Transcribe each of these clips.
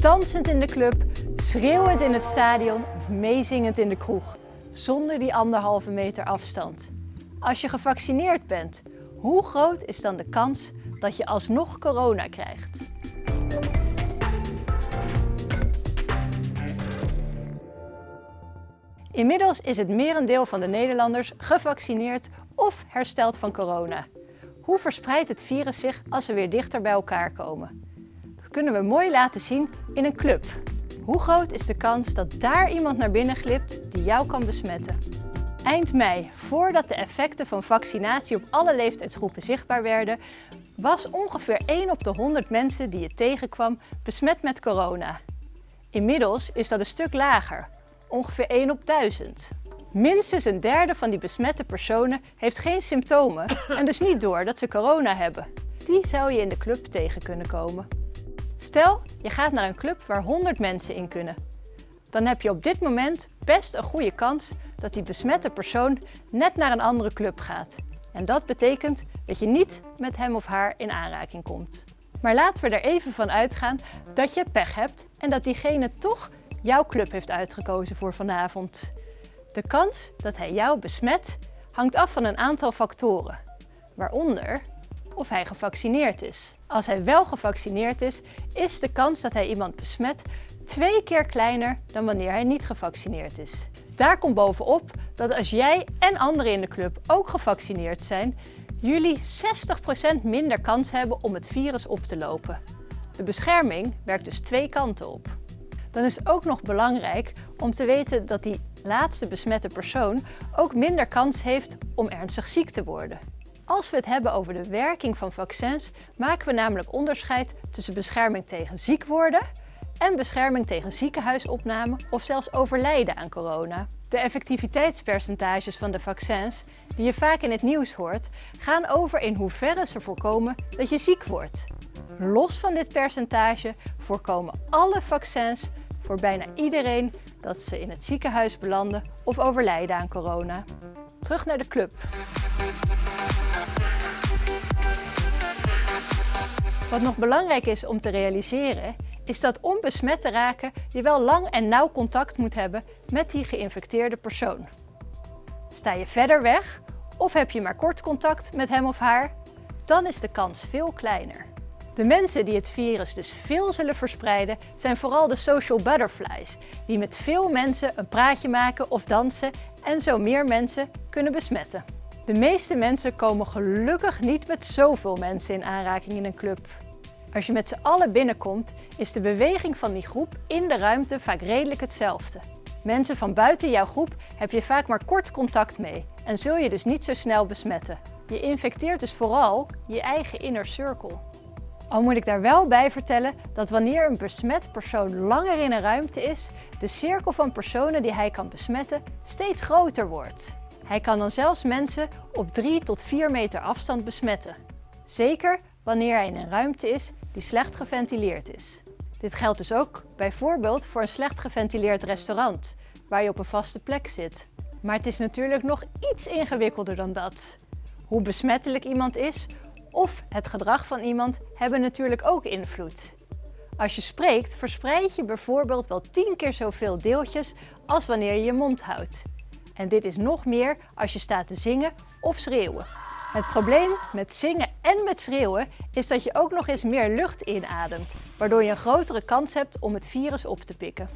Dansend in de club, schreeuwend in het stadion of meezingend in de kroeg. Zonder die anderhalve meter afstand. Als je gevaccineerd bent, hoe groot is dan de kans dat je alsnog corona krijgt? Inmiddels is het merendeel van de Nederlanders gevaccineerd of hersteld van corona. Hoe verspreidt het virus zich als we weer dichter bij elkaar komen? Kunnen we mooi laten zien in een club. Hoe groot is de kans dat daar iemand naar binnen glipt die jou kan besmetten? Eind mei, voordat de effecten van vaccinatie op alle leeftijdsgroepen zichtbaar werden, was ongeveer 1 op de 100 mensen die je tegenkwam besmet met corona. Inmiddels is dat een stuk lager, ongeveer 1 op 1000. Minstens een derde van die besmette personen heeft geen symptomen en dus niet door dat ze corona hebben. Die zou je in de club tegen kunnen komen. Stel, je gaat naar een club waar 100 mensen in kunnen. Dan heb je op dit moment best een goede kans dat die besmette persoon net naar een andere club gaat. En dat betekent dat je niet met hem of haar in aanraking komt. Maar laten we er even van uitgaan dat je pech hebt en dat diegene toch jouw club heeft uitgekozen voor vanavond. De kans dat hij jou besmet hangt af van een aantal factoren, waaronder of hij gevaccineerd is. Als hij wel gevaccineerd is, is de kans dat hij iemand besmet twee keer kleiner dan wanneer hij niet gevaccineerd is. Daar komt bovenop dat als jij en anderen in de club ook gevaccineerd zijn, jullie 60% minder kans hebben om het virus op te lopen. De bescherming werkt dus twee kanten op. Dan is het ook nog belangrijk om te weten dat die laatste besmette persoon ook minder kans heeft om ernstig ziek te worden. Als we het hebben over de werking van vaccins, maken we namelijk onderscheid tussen bescherming tegen ziek worden en bescherming tegen ziekenhuisopname of zelfs overlijden aan corona. De effectiviteitspercentages van de vaccins, die je vaak in het nieuws hoort, gaan over in hoeverre ze voorkomen dat je ziek wordt. Los van dit percentage voorkomen alle vaccins voor bijna iedereen dat ze in het ziekenhuis belanden of overlijden aan corona. Terug naar de club. Wat nog belangrijk is om te realiseren, is dat om besmet te raken je wel lang en nauw contact moet hebben met die geïnfecteerde persoon. Sta je verder weg of heb je maar kort contact met hem of haar, dan is de kans veel kleiner. De mensen die het virus dus veel zullen verspreiden zijn vooral de social butterflies, die met veel mensen een praatje maken of dansen en zo meer mensen kunnen besmetten. De meeste mensen komen gelukkig niet met zoveel mensen in aanraking in een club. Als je met z'n allen binnenkomt, is de beweging van die groep in de ruimte vaak redelijk hetzelfde. Mensen van buiten jouw groep heb je vaak maar kort contact mee en zul je dus niet zo snel besmetten. Je infecteert dus vooral je eigen inner circle. Al moet ik daar wel bij vertellen dat wanneer een besmet persoon langer in een ruimte is, de cirkel van personen die hij kan besmetten steeds groter wordt. Hij kan dan zelfs mensen op 3 tot 4 meter afstand besmetten. Zeker wanneer hij in een ruimte is die slecht geventileerd is. Dit geldt dus ook bijvoorbeeld voor een slecht geventileerd restaurant, waar je op een vaste plek zit. Maar het is natuurlijk nog iets ingewikkelder dan dat. Hoe besmettelijk iemand is of het gedrag van iemand hebben natuurlijk ook invloed. Als je spreekt, verspreid je bijvoorbeeld wel 10 keer zoveel deeltjes als wanneer je je mond houdt. En dit is nog meer als je staat te zingen of schreeuwen. Het probleem met zingen en met schreeuwen is dat je ook nog eens meer lucht inademt, waardoor je een grotere kans hebt om het virus op te pikken.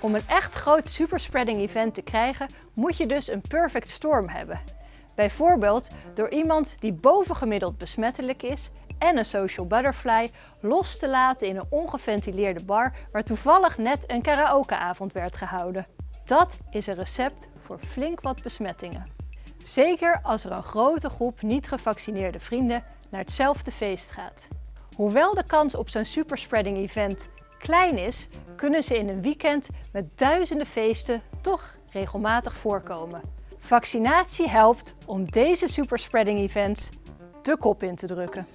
Om een echt groot superspreading event te krijgen, moet je dus een perfect storm hebben. Bijvoorbeeld door iemand die bovengemiddeld besmettelijk is en een social butterfly los te laten in een ongeventileerde bar waar toevallig net een karaokeavond werd gehouden. Dat is een recept voor flink wat besmettingen. Zeker als er een grote groep niet gevaccineerde vrienden naar hetzelfde feest gaat. Hoewel de kans op zo'n superspreading event klein is, kunnen ze in een weekend met duizenden feesten toch regelmatig voorkomen. Vaccinatie helpt om deze superspreading events de kop in te drukken.